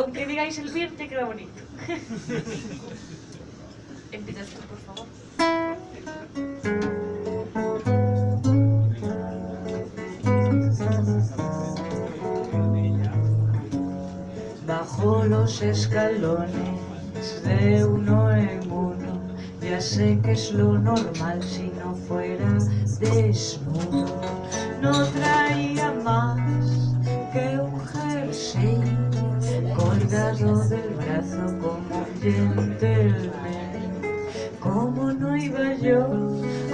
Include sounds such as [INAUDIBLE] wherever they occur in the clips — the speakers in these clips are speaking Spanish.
Con que digáis el te queda bonito. [LAUGHS] Empiezas tú, por favor. Bajo los escalones de uno en uno, ya sé que es lo normal si no fuera desnudo. No del brazo como un gentleman. ¿Cómo no iba yo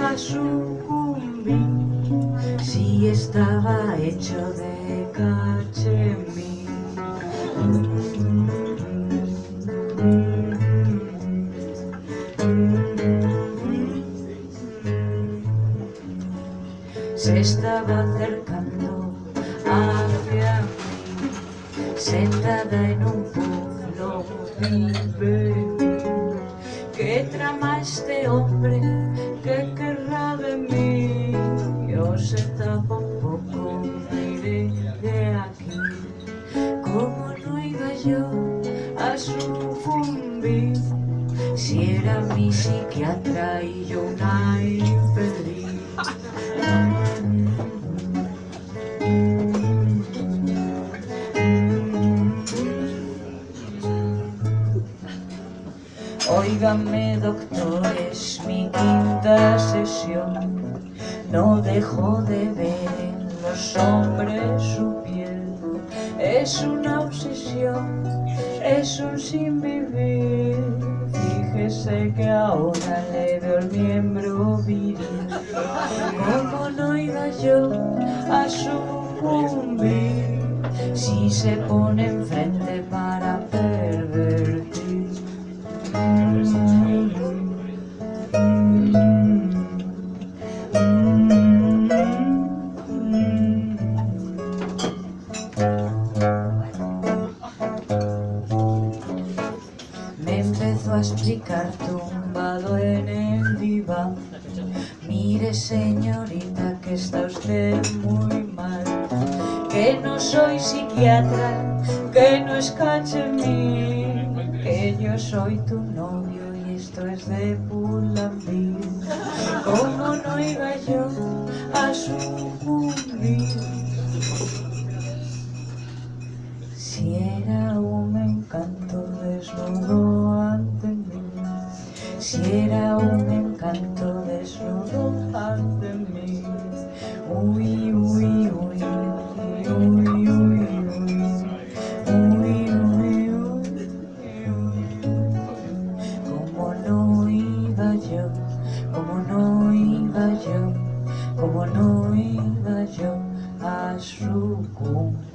a sucumbir si estaba hecho de cachemir? Se estaba acercando mí, sentada en un pueblo vive. ¿Qué trama este hombre? ¿Qué querrá de mí? Yo sentado un poco iré de aquí. Como no iba yo a sucumbir? Si era mi psiquiatra y yo una enfermera. Óigame doctores, mi quinta sesión. No dejo de ver en los hombres su piel. Es una obsesión, es un sin vivir Fíjese que ahora le veo el miembro viril. ¿Cómo no iba yo a sucumbir Si se pone enfrente para pervertir empezó a explicar tumbado en el diván. Mire señorita que está usted muy mal. Que no soy psiquiatra, que no es cachemir Que yo soy tu novio y esto es de Pulambir ¿Cómo no iba yo a sucumbir? Si era un encanto desnudo ante mí. Uy, uy, uy, uy, uy, uy, uy Uy, uy, uy, uy Como no iba yo, como no iba yo Como no iba yo a sucumbir